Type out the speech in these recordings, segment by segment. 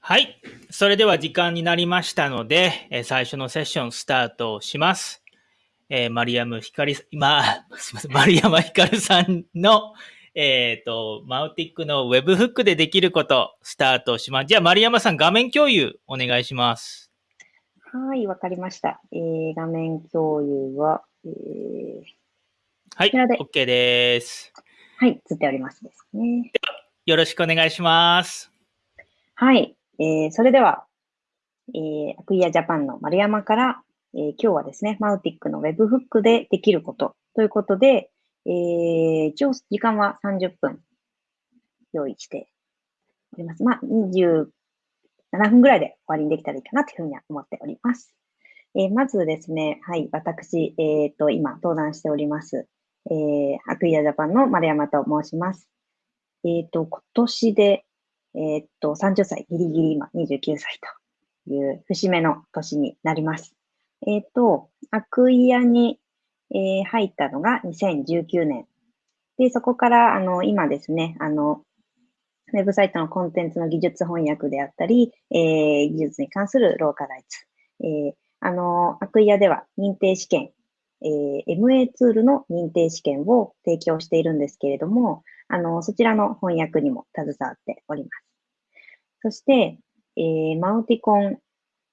はい。それでは時間になりましたので、えー最初のセッションスタートします。えーマリアムひかり、今、すみません、マリアマひかるさんの、えっ、と、マウティックのウェブフックでできること、スタートします。じゃあ、マリアマさん、画面共有お願いします。はい、わかりました。えー、画面共有は、えー、はい、OK です。はい、映っておりますですね。よろしくお願いします。はい、えー、それでは、えー、アクイアジャパンの丸山から、えー、今日はですね、マウティックのウェブフックでできることということで、えー、一応時間は30分用意しております。まあ、27分ぐらいで終わりにできたらいいかなというふうには思っております。えーまずですね、はい、私、えっ、と、今、登壇しております、えー、アクイアジャパンの丸山と申します。えっ、と、今年で、えっ、と、30歳、ギリギリ今29歳という節目の年になります。えっ、と、アクイアに、えー入ったのが2019年。で、そこから、あの、今ですね、あの、ウェブサイトのコンテンツの技術翻訳であったり、えー技術に関するローカライズ。えあの、アクイアでは認定試験、えー MA ツールの認定試験を提供しているんですけれども、あの、そちらの翻訳にも携わっております。そして、えーマウティコン、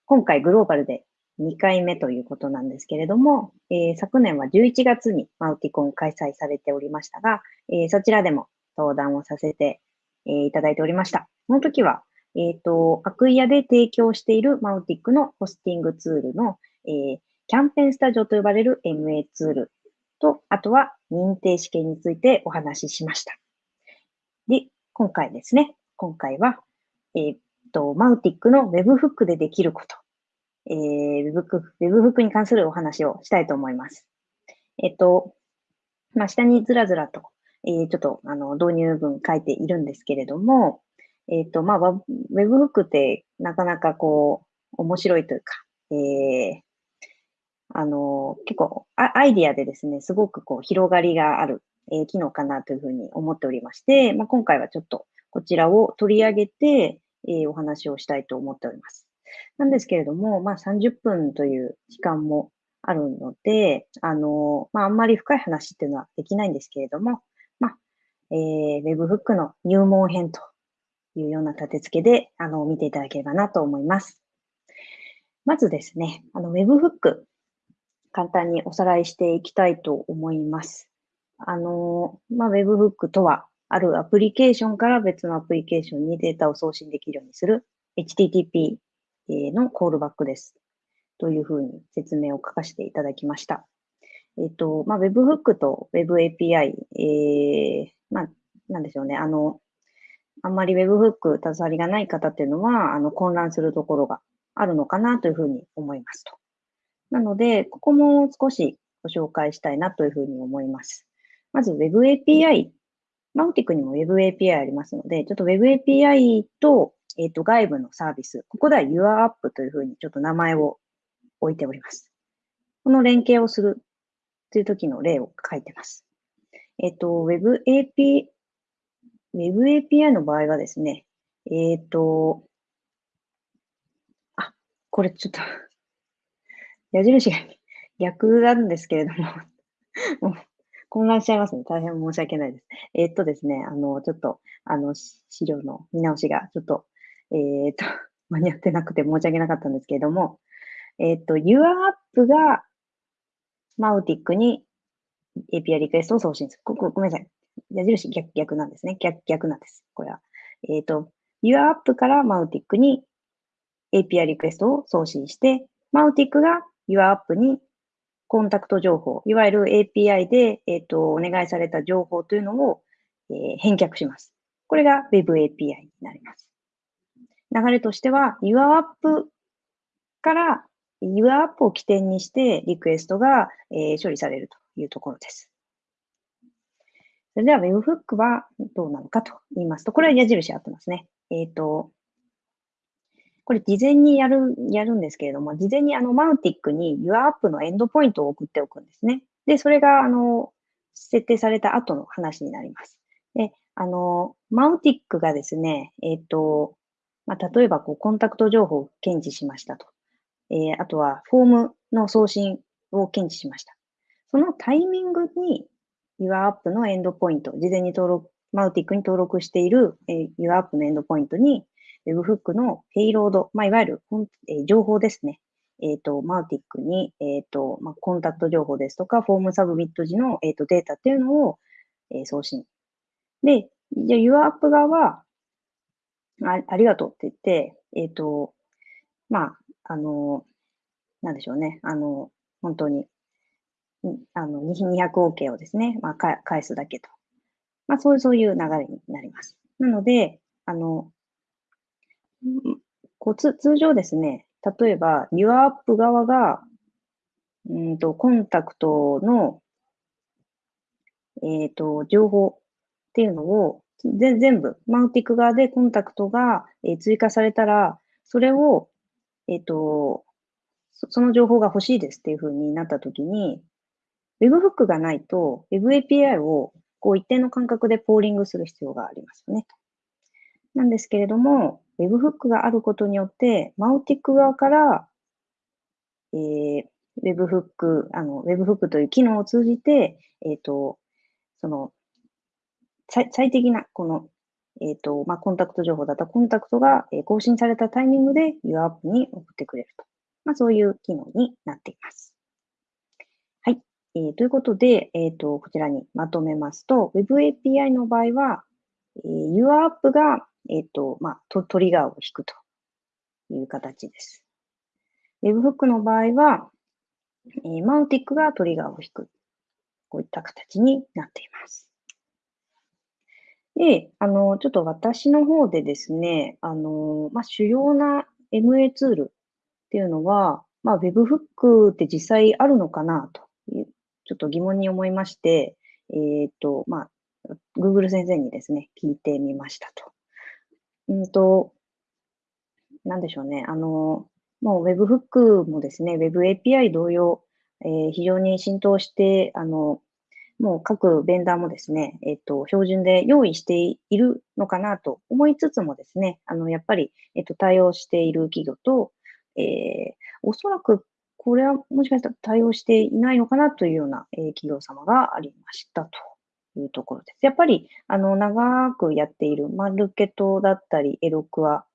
今回グローバルで2回目ということなんですけれども、えー昨年は11月にマウティコン開催されておりましたが、えーそちらでも登壇をさせて、えーいただいておりました。その時は、えっ、と、アクイアで提供しているマウティックのホスティングツールの、えーキャンペーンスタジオと呼ばれる MA ツールと、あとは認定試験についてお話ししました。で、今回ですね、今回は、えーっと、マウティックの Web フックでできること、えー、Web フック Web フックに関するお話をしたいと思います。えっと、まあ、下にずらずらと、えーちょっと、あの、導入文書いているんですけれども、えっと、まあ、Web フックってなかなかこう、面白いというか、えーあの、結構ア、イディアでですね、すごくこう、広がりがある、えー機能かなというふうに思っておりまして、まあ、今回はちょっとこちらを取り上げて、えーお話をしたいと思っております。なんですけれども、まあ、30分という時間もあるので、あの、まあ、あんまり深い話っていうのはできないんですけれども、まあ、えー、Webhook の入門編というような立て付けで、あの、見ていただければなと思います。まずですね、あの、Webhook、簡単におさらいしていきたいと思います。あの、まあ、Webhook とは、あるアプリケーションから別のアプリケーションにデータを送信できるようにする HTTP のコールバックです。というふうに説明を書かせていただきました。えっと、まあ、Webhook と WebAPI、えー、まあ、なんでしょうね。あの、あんまり Webhook 携わりがない方っていうのは、あの、混乱するところがあるのかなというふうに思いますと。なので、ここも少しご紹介したいなというふうに思います。まず WebAPI、マウティクにも WebAPI ありますので、ちょっと WebAPI と、えっ、と、外部のサービス、ここでは YourApp というふうにちょっと名前を置いております。この連携をするという時の例を書いてます。えっ、と、WebAPI、WebAPI の場合はですね、えっ、と、あ、これちょっと、矢印が 逆なんですけれども、もう混乱しちゃいますね。大変申し訳ないです。えーっとですね、あの、ちょっと、あの、資料の見直しが、ちょっと、えーっと、間に合ってなくて申し訳なかったんですけれども、えーっと、YourApp が、マウティックに API リクエストを送信する。ここ、ごめんなさい。矢印逆、逆なんですね。逆、逆なんです。これは。えーっと、YourApp からマウティックに API リクエストを送信して、マウティックが YourApp にコンタクト情報、いわゆる API で、えっ、と、お願いされた情報というのを、えー返却します。これが Web API になります。流れとしては、YourApp から、YourApp を起点にしてリクエストが、えー処理されるというところです。それでは Webhook はどうなのかと言いますと、これは矢印合ってますね。えっ、と、これ事前にやる、やるんですけれども、事前にあの、マウティックに YourApp のエンドポイントを送っておくんですね。で、それが、あの、設定された後の話になります。で、あの、マウティックがですね、えっ、と、まあ、例えばこうコンタクト情報を検知しましたと。えー、あとはフォームの送信を検知しました。そのタイミングに YourApp のエンドポイント、事前に登録、マウティックに登録している、えー、YourApp のエンドポイントに Webhook のペイロード、まあ、いわゆる、えー、情報ですね。えっ、ー、と、 Mautic に、えっ、ー、と、まあ、コンタクト情報ですとか、フォーム submit 時の、えっ、と、データっていうのを、え送信。で、じゃあ YourApp 側は、あありがとうって言って、えっ、と、まあ、あの、なんでしょうね。あの、本当に、あの、200 OK をですね、まあ、返すだけと。まあ、そういう、そういう流れになります。なので、あの、こう通常ですね、例えば、YourApp 側が、うんと、コンタクトの、えっ、ー、と、情報っていうのを、全部、マウティック側でコンタクトが、え追加されたら、それを、えっ、ー、と、その情報が欲しいですっていう風になったときに、Webhook がないと Web API をこう一定の間隔でポーリングする必要がありますよね。なんですけれども、Webhook があることによって、マウティック側から、えー、Webhook、あの、Webhook という機能を通じて、えっ、ー、と、その、最最適な、この、えっ、ー、と、まあ、コンタクト情報だったコンタクトが、え更新されたタイミングで YourApp に送ってくれると。まあ、そういう機能になっています。はい。えー、ということで、えっ、と、こちらにまとめますと、Web API の場合は、えー、YourApp が、えっ、ー、と、まあト、トリガーを引くという形です。Webhook の場合は、えー、マウティックがトリガーを引く。こういった形になっています。で、あの、ちょっと私の方でですね、あの、まあ、主要な MA ツールっていうのは、まあ、Webhook って実際あるのかなという、ちょっと疑問に思いまして、えっ、ー、と、まあ、Google 先生にですね、聞いてみましたと。うんと、なんでしょうね。あの、もう Webhook もですね、Web API 同様、えー、非常に浸透して、あの、もう各ベンダーもですね、えっ、と、標準で用意しているのかなと思いつつもですね、あの、やっぱり、えっ、と、対応している企業と、えー、おそらくこれはもしかしたら対応していないのかなというような、えー、企業様がありましたというところです。やっぱり、あの、長くやっているマルケットだったり、エロクア、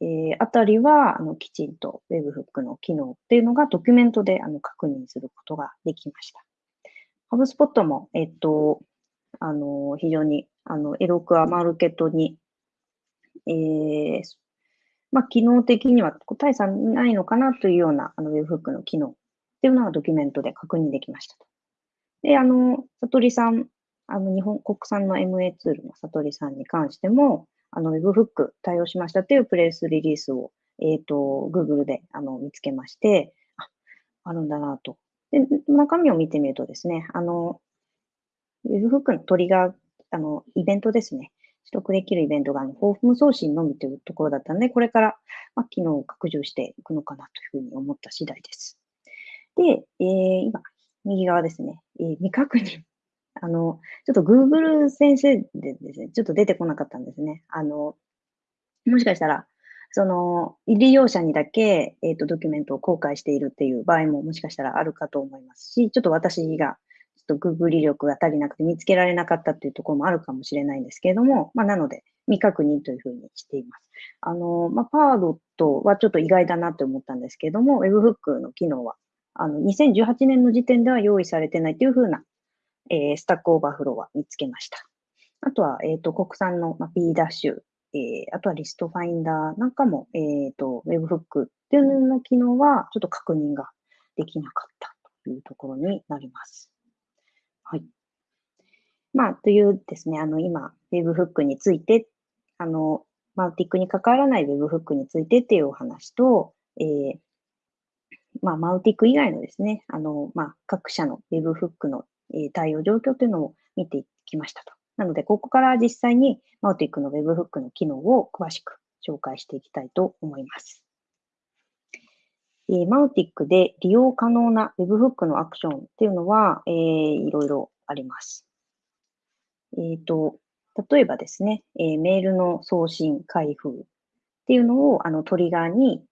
えー、あたりは、あの、きちんと Webhook の機能っていうのがドキュメントであの確認することができました。ハブスポットも、えっと、あの、非常に、あの、エロクアマーケットに、えー、まあ、機能的には大差ないのかなというような、あの、Webhook の機能っていうのがドキュメントで確認できましたと。で、あの、さとりさん、あの、日本国産の MA ツールのさとりさんに関しても、あの、Webhook 対応しましたっていうプレスリリースを、えっ、ー、と、Google で、あの、見つけまして、あ、あるんだなと。で、中身を見てみるとですね、あの、Webhook のトリガー、あの、イベントですね。取得できるイベントが、あの、フォーム送信のみというところだったので、これから、まあ、機能を拡充していくのかなというふうに思った次第です。で、えー、今、右側ですね、えー、未確認。あの、ちょっと Google 先生でですね、ちょっと出てこなかったんですね。あの、もしかしたら、その、利用者にだけ、えっ、ー、と、ドキュメントを公開しているっていう場合ももしかしたらあるかと思いますし、ちょっと私がと Google 力が足りなくて見つけられなかったっていうところもあるかもしれないんですけれども、まあ、なので、未確認というふうにしています。あの、まあ、 Pardot はちょっと意外だなと思ったんですけれども、Webhook の機能は、あの、2018年の時点では用意されてないというふうな、えー、 Stack Overflow は見つけました。あとは、えっ、ー、と、国産の、まあ、 b→dash、えー、あとは List Finder なんかも、えっ、ー、と、Webhook っていうの機能はちょっと確認ができなかったというところになります。はい。まあ、というですね、あの、今、Webhook について、あの、マウティックに関わらない Webhook についてっていうお話と、えー、まあ、マウティック以外のですね、あの、まあ、各社の Webhook の、え、対応状況というのを見てきましたと。なので、ここから実際にマウティックの Webhook の機能を詳しく紹介していきたいと思います。えー、マウティックで利用可能な Webhook のアクションっていうのは、えー、いろいろあります。えっ、ー、と、例えばですね、えー、メールの送信、開封っていうのをあのトリガーに、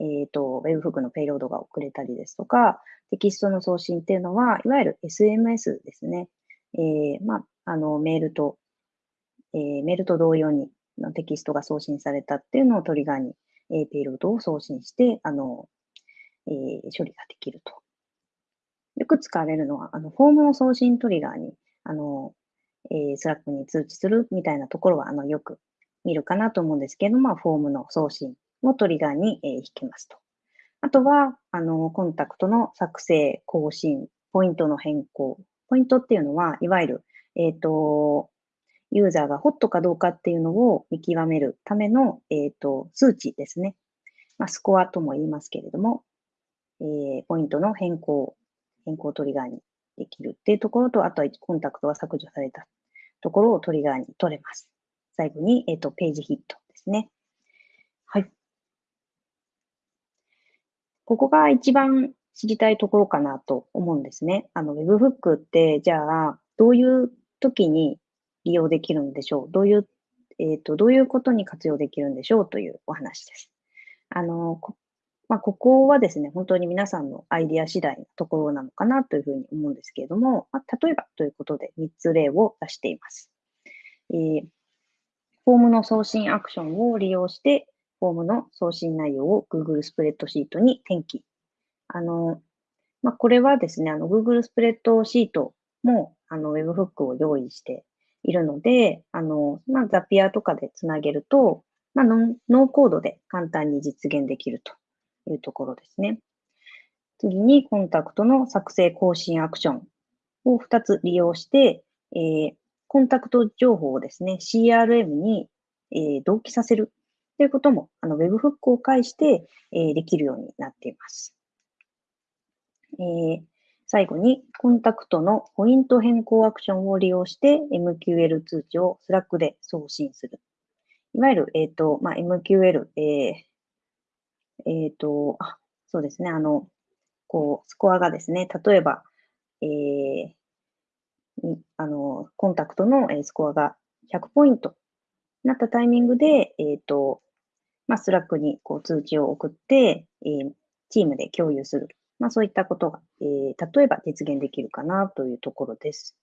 えっ、と、Webhook のペイロードが遅れたりですとか、テキストの送信っていうのは、いわゆる SMS ですね。えー、まあ、あの、メールと、えー、メールと同様にのテキストが送信されたっていうのをトリガーに、えー、ペイロードを送信して、あの、えー、処理ができると。よく使われるのは、あの、フォームの送信トリガーに、あの、えー、 Slack に通知するみたいなところは、あの、よく見るかなと思うんですけど、まあ、フォームの送信をトリガーに、えー、引きますと。あとは、あの、コンタクトの作成、更新、ポイントの変更。ポイントっていうのは、いわゆる、えっ、ー、と、ユーザーがホットかどうかっていうのを見極めるための、えっ、ー、と、数値ですね。まあ、スコアとも言いますけれども、えー、ポイントの変更、変更トリガーにできるっていうところと、あとはコンタクトが削除されたところをトリガーに取れます。最後に、えっ、ー、と、ページヒットですね。はい。ここが一番知りたいところかなと思うんですね。あの、Webhook って、じゃあ、どういう時に利用できるんでしょう？どういう、えっ、ー、と、どういうことに活用できるんでしょうというお話です。あの、こまあ、ここはですね、本当に皆さんのアイディア次第のところなのかなというふうに思うんですけれども、まあ、例えばということで3つ例を出しています。えー、フォームの送信アクションを利用して、フォームの送信内容を Google スプレッドシートに転記。あの、まあ、これはですね、あの Google スプレッドシートもあの Webhook を用意しているので、あの、まあ、ザピアとかでつなげると、まあノ、ノーコードで簡単に実現できるというところですね。次に、コンタクトの作成更新アクションを2つ利用して、えー、コンタクト情報をですね、CRM に、えー、同期させるということも、あの、Webhook を介して、えー、できるようになっています。えー、最後に、コンタクトのポイント変更アクションを利用して MQL 通知を Slack で送信する。いわゆる、えっ、ー、と、まあ、MQL、えー、えっ、と、あ、そうですね、あの、こう、スコアがですね、例えば、えー、あの、コンタクトのスコアが100ポイントなったタイミングで、えっ、ー、と、まあ、 Slack にこう通知を送って、えー、チームで共有する。まあ、そういったことが、えー、例えば実現できるかなというところです。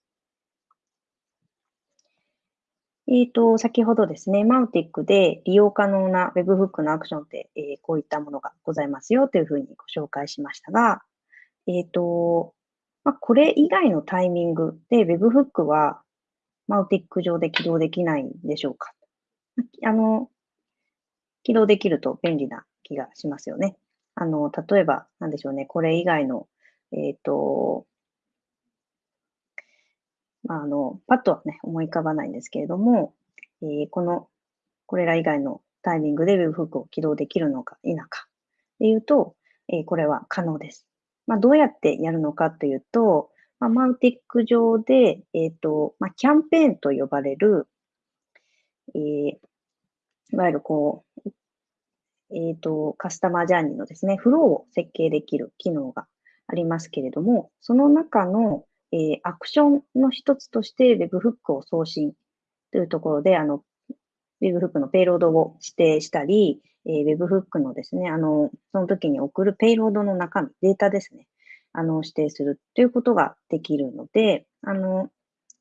えっ、ー、と、先ほどですね、 Mautic で利用可能な Webhook のアクションって、えー、こういったものがございますよというふうにご紹介しましたが、えっ、ー、と、まあ、これ以外のタイミングで Webhook はマウティック上で起動できないんでしょうかあの、起動できると便利な気がしますよね。あの、例えば、なんでしょうね、これ以外の、えっ、ー、と、まあ、あの、パッとはね、思い浮かばないんですけれども、えー、この、これら以外のタイミングで Webhook を起動できるのか否かでいうと、えー、これは可能です。まあ、どうやってやるのかというと、まあ、マウティック上で、えっ、ー、と、まあ、キャンペーンと呼ばれる、えー、いわゆるこう、えっ、ー、と、カスタマージャーニーのですね、フローを設計できる機能がありますけれども、その中の、えー、アクションの一つとして Webhook を送信というところで、あの、Webhook のペイロードを指定したり、えー、Webhook のですね、あの、その時に送るペイロードの中身、データですね、あの、指定するということができるので、あの、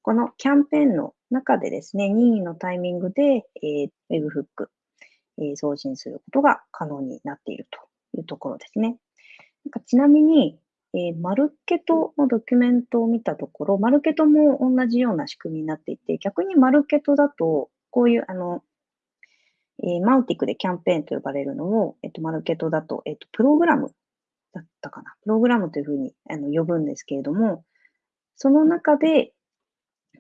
このキャンペーンの中でですね、任意のタイミングで、えー、Webhook、えー、送信することが可能になっているというところですね。なんかちなみに、えー、マルケトのドキュメントを見たところ、マルケトも同じような仕組みになっていて、逆にマルケトだと、こういう、あの、えー、マウティクでキャンペーンと呼ばれるのを、えっ、と、マルケトだと、えっ、と、プログラムだったかな。プログラムというふうにあの呼ぶんですけれども、その中で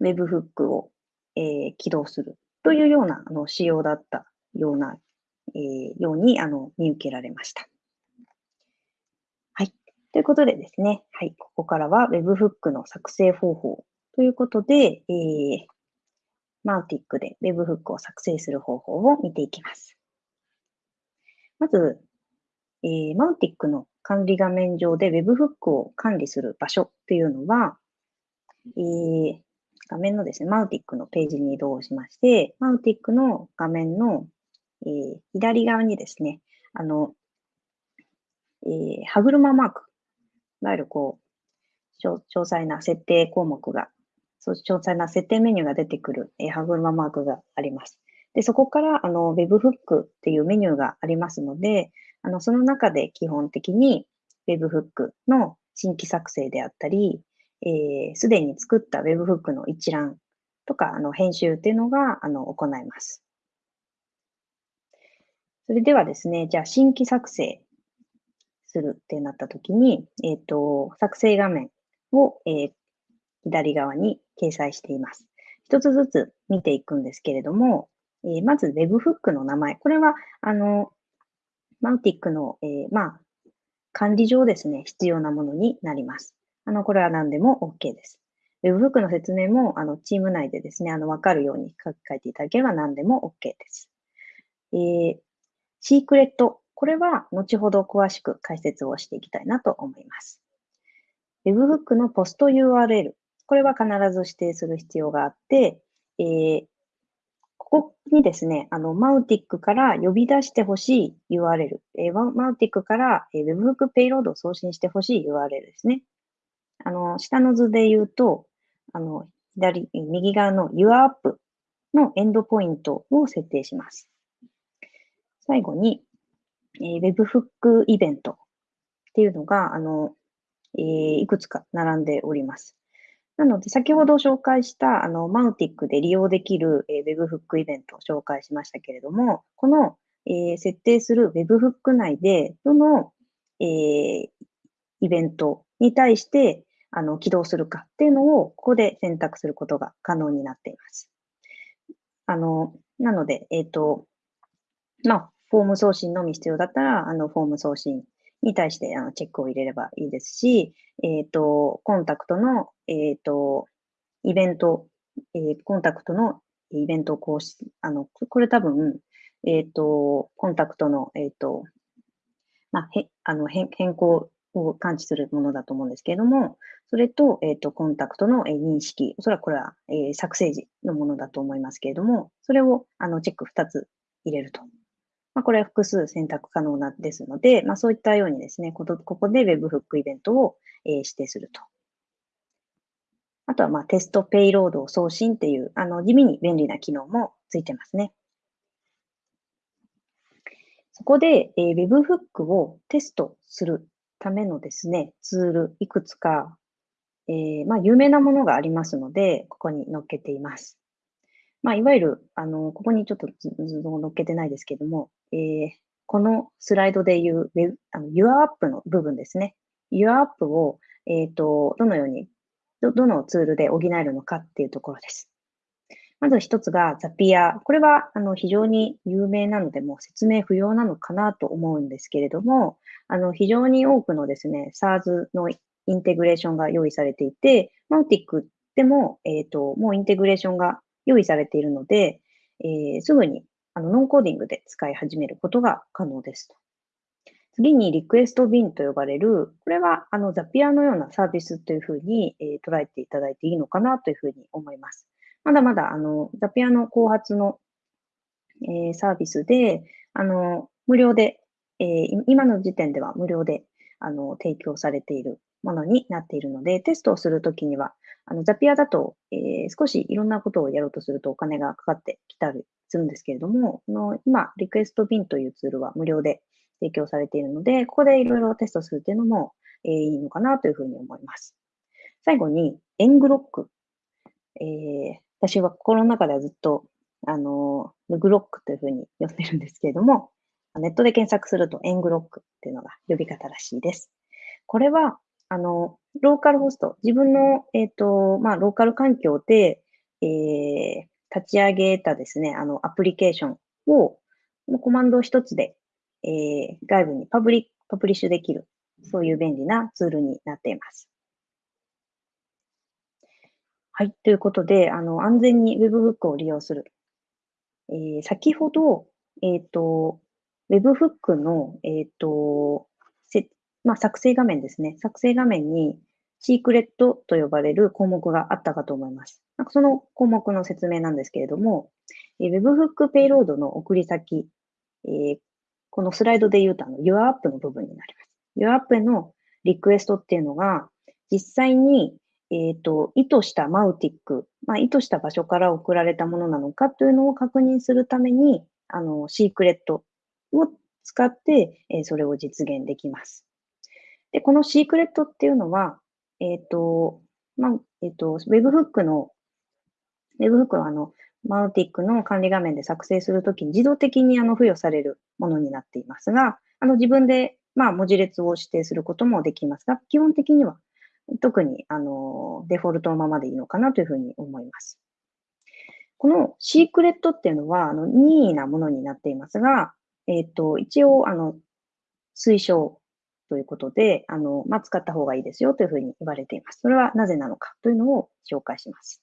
Webhook を、え、起動するというようなあの仕様だったような、え、ようにあの見受けられました。はい。ということでですね、はい、ここからは Webhook の作成方法ということで、えー、マウティックで Webhook を作成する方法を見ていきます。まず、えー、マウティックの管理画面上で Webhook を管理する場所っていうのは、えー、画面のですね、マウティックのページに移動しまして、マウティックの画面の、えー、左側にですね、あの、えー、歯車マーク、いわゆるこう、詳細な設定項目が、そう詳細な設定メニューが出てくる、えー、歯車マークがあります。で、そこから、あの、Webhook っていうメニューがありますので、あの、その中で基本的に Webhook の新規作成であったり、す、え、で、に作った Webhook の一覧とか、あの、編集っていうのが、あの、行います。それではですね、じゃあ、新規作成するってなったときに、えっ、ー、と、作成画面を、えー、左側に掲載しています。一つずつ見ていくんですけれども、えー、まず Webhook の名前。これは、あの、マウティックの、えー、まあ、管理上ですね、必要なものになります。あの、これは何でも OK です。Webhook の説明も、あの、チーム内でですね、あの、わかるように書き換えていただければ何でも OK です。えー、シークレット。これは、後ほど詳しく解説をしていきたいなと思います。Webhook のポスト URL。これは必ず指定する必要があって、えー、ここにですね、あの、マウティックから呼び出してほしい URL、えー、マウティックから、えー、Webhook ペイロードを送信してほしい URL ですね。あの、下の図で言うと、あの、左、右側の YourApp のエンドポイントを設定します。最後に、えー、Webhook イベントっていうのが、あの、えー、いくつか並んでおります。なので、先ほど紹介した、あの、マウティックで利用できる、えー、Webhook イベントを紹介しましたけれども、この、えー、設定する Webhook 内で、どの、えー、イベントに対して、あの、起動するかっていうのを、ここで選択することが可能になっています。あの、なので、えっ、ー、と、まあ、フォーム送信のみ必要だったら、あの、フォーム送信に対してあのチェックを入れればいいですし、えっ、ー、と、コンタクトの、えっ、ー、と、イベント、えー、コンタクトのイベント公式、あの、これ多分、えっ、と、コンタクトの、えっ、と、まあ、へ、あの、変更を感知するものだと思うんですけれども、それと、えっ、と、コンタクトの、え認識、おそらくこれは、え作成時のものだと思いますけれども、それを、あの、チェック2つ入れるとまあ、これは複数選択可能なですので、まあ、そういったようにですね、ここで Webhook イベントを、えー、指定すると。あとは、まあ、テストペイロードを送信っていう、あの、地味に便利な機能もついてますね。そこで、えー、Webhook をテストするためのですね、ツール、いくつか、えー、まあ、有名なものがありますので、ここに載っけています。まあ、いわゆる、あの、ここにちょっと図を載っけてないですけども、えー、このスライドでいう、あの YourApp の部分ですね。YourApp を、えっ、ー、と、どのようにど、どのツールで補えるのかっていうところです。まず一つがザピア。これは、あの、非常に有名なので、もう説明不要なのかなと思うんですけれども、あの、非常に多くのですね、SARS のインテグレーションが用意されていて、マウティックでも、えっ、ー、と、もうインテグレーションが用意されているので、えー、すぐにあのノンコーディングで使い始めることが可能ですと。次にリクエストビンと呼ばれる、これはあのザピアのようなサービスというふうに、えー、捉えていただいていいのかなというふうに思います。まだまだあのザピアの後発の、えー、サービスで、あの無料で、えー、今の時点では無料であの提供されているものになっているので、テストをするときには、あのザピアだと、えー、少しいろんなことをやろうとするとお金がかかってきたりするんですけれども、の今、リクエストビンというツールは無料で提供されているので、ここでいろいろテストするというのも、えー、いいのかなというふうに思います。最後に、エングロック。えー、私は心の中ではずっと、あの、ヌグロックというふうに呼んでるんですけれども、ネットで検索するとエングロックっていうのが呼び方らしいです。これは、あの、ローカルホスト、自分の、えっ、ー、と、まあ、ローカル環境で、えー、立ち上げたですね、あの、アプリケーションを、コマンド一つで、えー、外部にパブリパブリッシュできる、そういう便利なツールになっています。はい。ということで、あの、安全に Webhook を利用する。えー、先ほど、えっ、ー、と、Webhook の、えっ、ー、と、まあ、作成画面ですね。作成画面にシークレットと呼ばれる項目があったかと思います。なんかその項目の説明なんですけれども、Webhook ペイロードの送り先えー、このスライドで言うと、あの、YourApp の部分になります。YourApp へのリクエストっていうのが、実際に、えっ、ー、と、意図したマウティック、まあ、意図した場所から送られたものなのかというのを確認するために、あの、シークレットを使って、えー、それを実現できます。で、このシークレットっていうのは、えっ、ー、と、まあ、えっ、と、Webhook の、Webhook はあの、マウティックの管理画面で作成するときに自動的にあの付与されるものになっていますが、あの自分でまあ文字列を指定することもできますが、基本的には特にあのデフォルトのままでいいのかなというふうに思います。このシークレットっていうのはあの任意なものになっていますが、えっ、ー、と、一応あの推奨ということで、あの、まあ、使った方がいいですよというふうに言われています。それはなぜなのかというのを紹介します。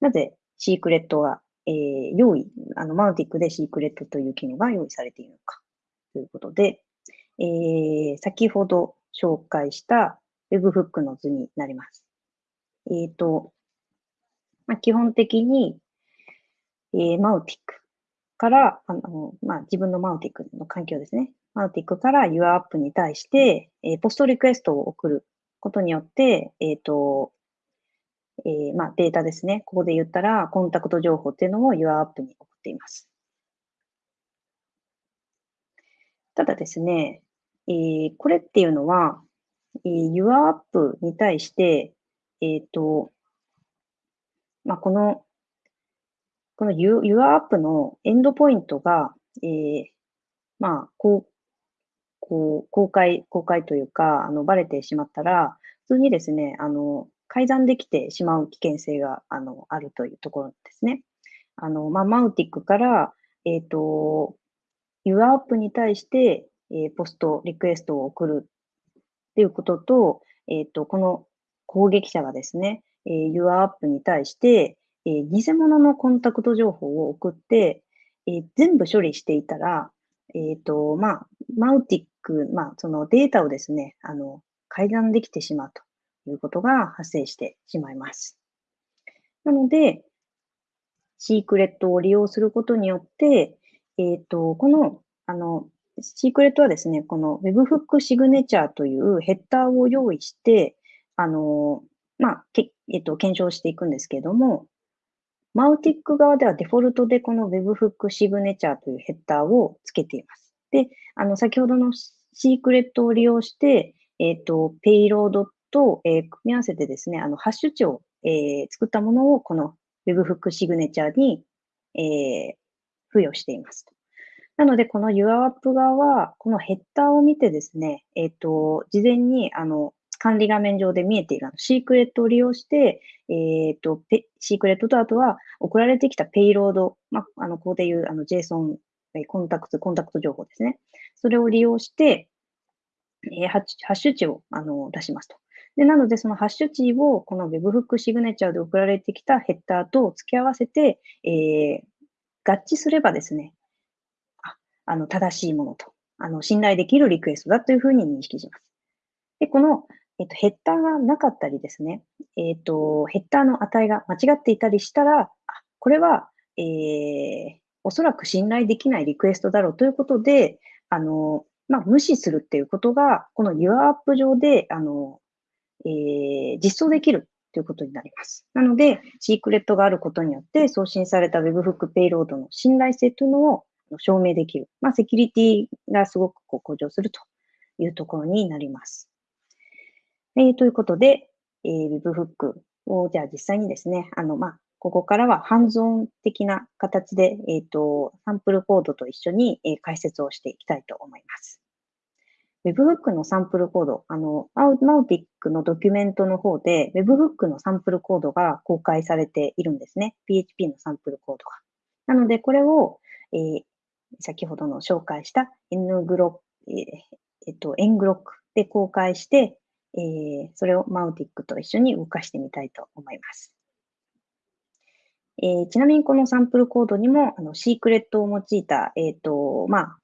なぜシークレットが、えー、用意、あの、マウティックでシークレットという機能が用意されているのかということで、えー、先ほど紹介した Webhook の図になります。えっ、ー、と、まあ、基本的に、えー、マウティックから、あの、まあ、自分のマウティックの環境ですね。マウティックから YourApp に対して、えー、ポストリクエストを送ることによって、えっ、ー、と、えー、まあ、データですね。ここで言ったら、コンタクト情報っていうのを YourApp に送っています。ただですね、えー、これっていうのは、えー、YourApp に対して、えっ、ー、と、まあ、この、この YourApp のエンドポイントが、えー、まあ、こう、こう、公開、公開というか、あの、バレてしまったら、普通にですね、あの、改ざんできてしまう危険性が、あの、あるというところですね。あの、まあ、マウティックから、えっ、ー、と、YourApp に対して、えー、ポスト、リクエストを送るっていうことと、えっ、ー、と、この攻撃者がですね、えー、YourApp に対して、えー、偽物のコンタクト情報を送って、えー、全部処理していたら、えっ、ー、と、まあ、マウティック、まあ、そのデータをですね、あの、改ざんできてしまうということが発生してしまいます。なので、シークレットを利用することによって、えっ、ー、と、この、あの、シークレットはですね、この Webhook シグネチャーというヘッダーを用意して、あの、まあ、けえっ、と、検証していくんですけれども、マウティック側ではデフォルトでこの Webhook シグネチャーというヘッダーをつけています。で、あの、先ほどのシークレットを利用して、えっ、と、ペイロードと、えー、組み合わせてですね、あの、ハッシュ値を、えー、作ったものをこの Webhook シグネチャーに、えー、付与しています。なので、この YourApp 側は、このヘッダーを見てですね、えっ、と、事前に、あの、管理画面上で見えているのシークレットを利用して、えっ、と、シークレットとあとは送られてきたペイロード、まあ、あの、ここでいう、あの、JSON、コンタクト、コンタクト情報ですね。それを利用して、えー、ハッシュ値をあの出しますと。で、なので、そのハッシュ値をこの Webhook シグネチャーで送られてきたヘッダーと付け合わせて、えー、合致すればですね、ああの、正しいものと、あの、信頼できるリクエストだというふうに認識します。で、この、えっと、ヘッダーがなかったりですね、えっと、ヘッダーの値が間違っていたりしたら、あこれは、えー、おそらく信頼できないリクエストだろうということで、あの、まあ、無視するっていうことが、この YourApp 上で、あの、えー、実装できるということになります。なので、シークレットがあることによって、送信された Webhook ペイロードの信頼性というのを証明できる。まあ、セキュリティがすごくこう向上するというところになります。えー、ということで、えー、Webhook を、じゃあ実際にですね、あの、まあ、ここからはハンズオン的な形で、えっ、ー、と、サンプルコードと一緒に、えー、解説をしていきたいと思います。Webhook のサンプルコード、あの、マウティックのドキュメントの方で Webhook のサンプルコードが公開されているんですね。PHP のサンプルコードが。なので、これを、えー、先ほどの紹介した NGLOC、え、っと、NGLOC で公開して、え、それをマウティックと一緒に動かしてみたいと思います。えー、ちなみにこのサンプルコードにも、あの、シークレットを用いた、えっ、ー、と、まあ、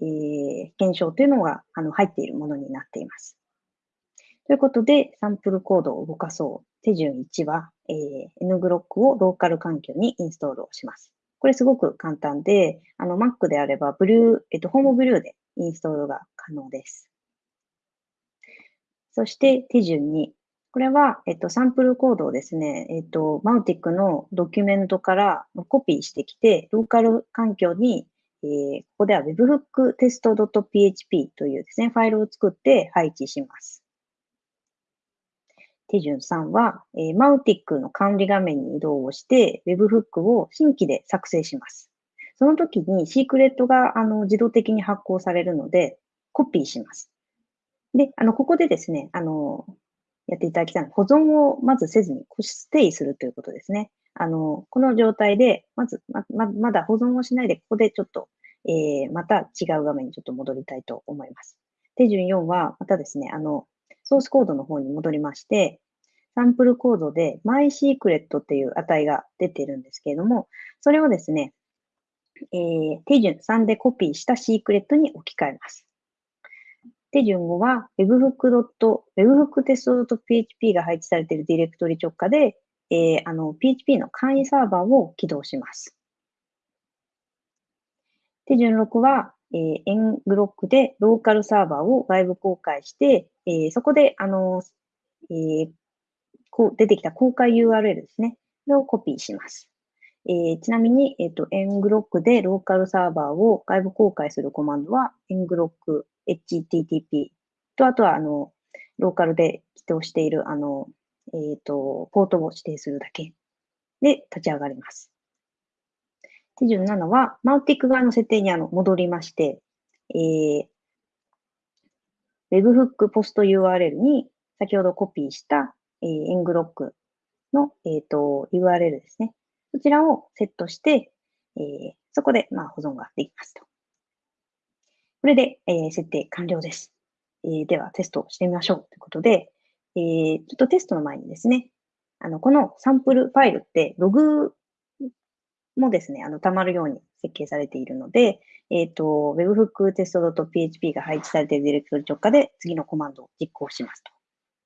えー、検証というのが、あの、入っているものになっています。ということで、サンプルコードを動かそう。手順1は、えー、NGLOC をローカル環境にインストールをします。これすごく簡単で、あの Mac であれば、ブリュー、えっと、ホームブリューでインストールが可能です。そして手順2。これは、えっと、サンプルコードをですね、えっと、マウティックのドキュメントからコピーしてきて、ローカル環境に、えー、ここでは webhook.test.php というですね、ファイルを作って配置します。手順3は、えー、マウティックの管理画面に移動をして、Webhook を新規で作成します。その時にシークレットがあの自動的に発行されるので、コピーします。で、あの、ここでですね、あの、やっていただきたいのは、保存をまずせずに、ステイするということですね。あの、この状態で、まず、ま、ままだ保存をしないで、ここでちょっと、えー、また違う画面にちょっと戻りたいと思います。手順4は、またですね、あの、ソースコードの方に戻りまして、サンプルコードで MySecret っていう値が出てるんですけれども、それをですね、えー、手順3でコピーしたシークレットに置き換えます。手順5は webhook.webhooktest.php が配置されているディレクトリ直下で、えー、あの PHP の簡易サーバーを起動します。手順6は、えー、エングロックでローカルサーバーを外部公開して、えー、そこで、あの、えー、こう出てきた公開 URL ですね。これをコピーします。えー、ちなみに、えっ、ー、と、エングロックでローカルサーバーを外部公開するコマンドは、エングロック HTTP と、あとは、あの、ローカルで起動している、あの、えっ、ー、と、ポートを指定するだけで立ち上がります。手順7は、マウティック側の設定にあの戻りまして、えー、Webhook ポスト URL に先ほどコピーした、えー、エングロックの、えっ、ー、と URL ですね。そちらをセットして、えー、そこで、まあ、保存ができますと。これで、えー、設定完了です。えー、では、テストをしてみましょうということで、えー、ちょっとテストの前にですね、あの、このサンプルファイルって、ログもですね、あの、溜まるように設計されているので、えっ、ー、と、webhook.test.php が配置されているディレクトリ直下で次のコマンドを実行しますと。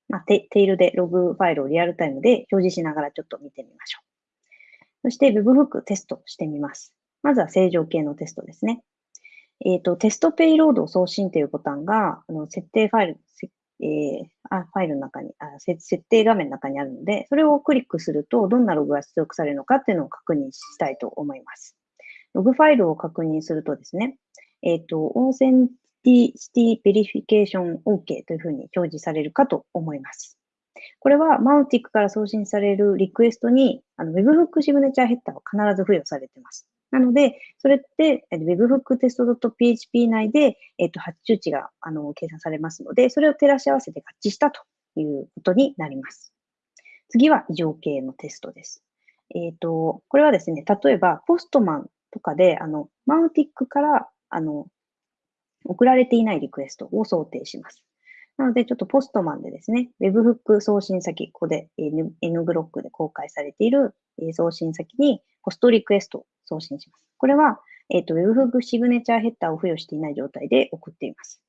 まあ、テテイルでログファイルをリアルタイムで表示しながらちょっと見てみましょう。そして Webhook テストしてみます。まずは正常形のテストですね。えっ、ー、と、テストペイロード送信というボタンが、あの設定ファイル、えー、あ、ファイルの中にあ設定画面の中にあるので、それをクリックすると、どんなログが出力されるのかっていうのを確認したいと思います。ログファイルを確認するとですね、えっ、ー、と、 authenticity verification OK というふうに表示されるかと思います。これは Mautic から送信されるリクエストに、あの Webhook シグネチャーヘッダーは必ず付与されています。なので、それって webhooktest.php 内で、えっと、ハッシュ値があの計算されますので、それを照らし合わせて合致したということになります。次は異常形のテストです。えっ、ー、と、これはですね、例えば、ポストマンとかで、あの、マウティックから、あの、送られていないリクエストを想定します。なので、ちょっとポストマンでですね、Webhook 送信先、ここで N ブロックで公開されている送信先にポストリクエスト送信します。これは、えっ、ー、と、Webhook シグネチャーヘッダーを付与していない状態で送っています。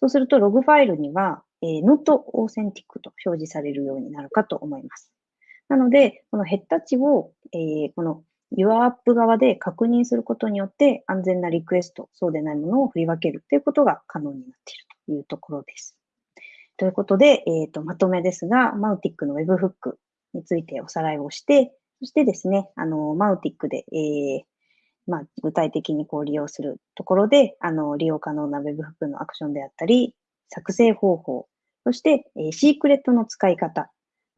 そうすると、ログファイルには、えー、not authentic と表示されるようになるかと思います。なので、このヘッダ値を、えー、この YourApp 側で確認することによって、安全なリクエスト、そうでないものを振り分けるということが可能になっているというところです。ということで、えっ、ー、と、まとめですが、マウティックの Webhook についておさらいをして、そしてですね、あの、マウティックで、えー、まあ、具体的にこう利用するところで、あの、利用可能な Webhook のアクションであったり、作成方法、そして、えー、シークレットの使い方、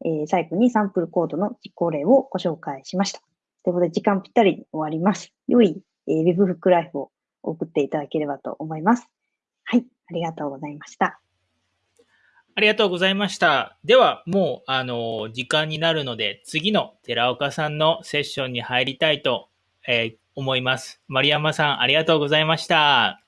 えー、最後にサンプルコードの実行例をご紹介しました。ということで、時間ぴったりに終わります。良い、えー、Webhook ライフを送っていただければと思います。はい、ありがとうございました。ありがとうございました。では、もう、あの、時間になるので、次の寺岡さんのセッションに入りたいと、えー、思います。丸山さん、ありがとうございました。